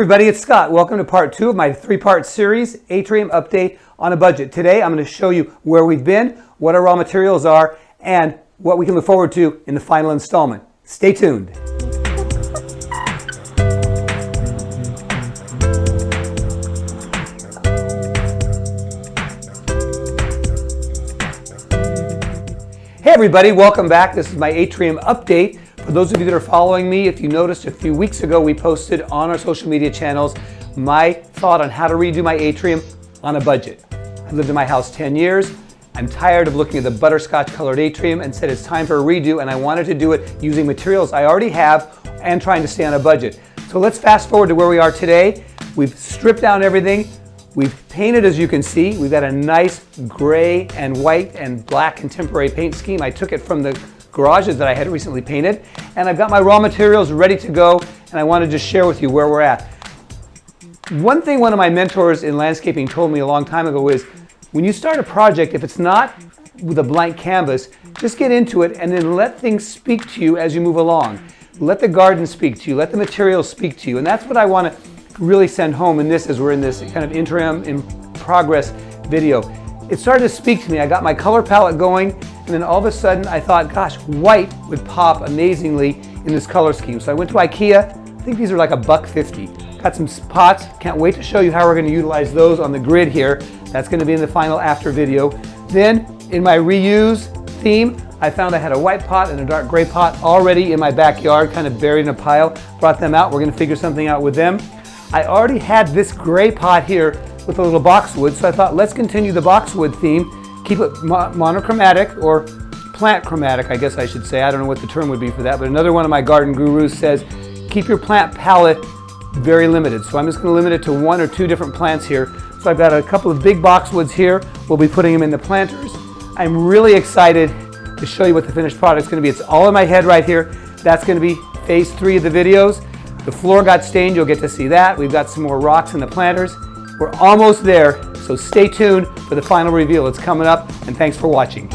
everybody, it's Scott. Welcome to part two of my three-part series, Atrium Update on a Budget. Today I'm going to show you where we've been, what our raw materials are, and what we can look forward to in the final installment. Stay tuned. Hey everybody, welcome back. This is my Atrium update. For those of you that are following me, if you noticed a few weeks ago, we posted on our social media channels my thought on how to redo my atrium on a budget. I've lived in my house 10 years. I'm tired of looking at the butterscotch colored atrium and said it's time for a redo and I wanted to do it using materials I already have and trying to stay on a budget. So let's fast forward to where we are today. We've stripped down everything. We've painted, as you can see, we've got a nice gray and white and black contemporary paint scheme. I took it from the garages that I had recently painted, and I've got my raw materials ready to go, and I want to just share with you where we're at. One thing one of my mentors in landscaping told me a long time ago is, when you start a project, if it's not with a blank canvas, just get into it and then let things speak to you as you move along. Let the garden speak to you, let the materials speak to you, and that's what I want to really send home in this as we're in this kind of interim in progress video. It started to speak to me. I got my color palette going and then all of a sudden I thought, gosh, white would pop amazingly in this color scheme. So I went to Ikea. I think these are like a buck 50. Got some pots. Can't wait to show you how we're going to utilize those on the grid here. That's going to be in the final after video. Then in my reuse theme, I found I had a white pot and a dark gray pot already in my backyard, kind of buried in a pile. Brought them out. We're going to figure something out with them. I already had this gray pot here with a little boxwood, so I thought let's continue the boxwood theme, keep it mo monochromatic or plant chromatic, I guess I should say. I don't know what the term would be for that, but another one of my garden gurus says keep your plant palette very limited. So I'm just going to limit it to one or two different plants here. So I've got a couple of big boxwoods here. We'll be putting them in the planters. I'm really excited to show you what the finished product is going to be. It's all in my head right here. That's going to be phase three of the videos. The floor got stained, you'll get to see that. We've got some more rocks in the planters. We're almost there, so stay tuned for the final reveal. It's coming up, and thanks for watching.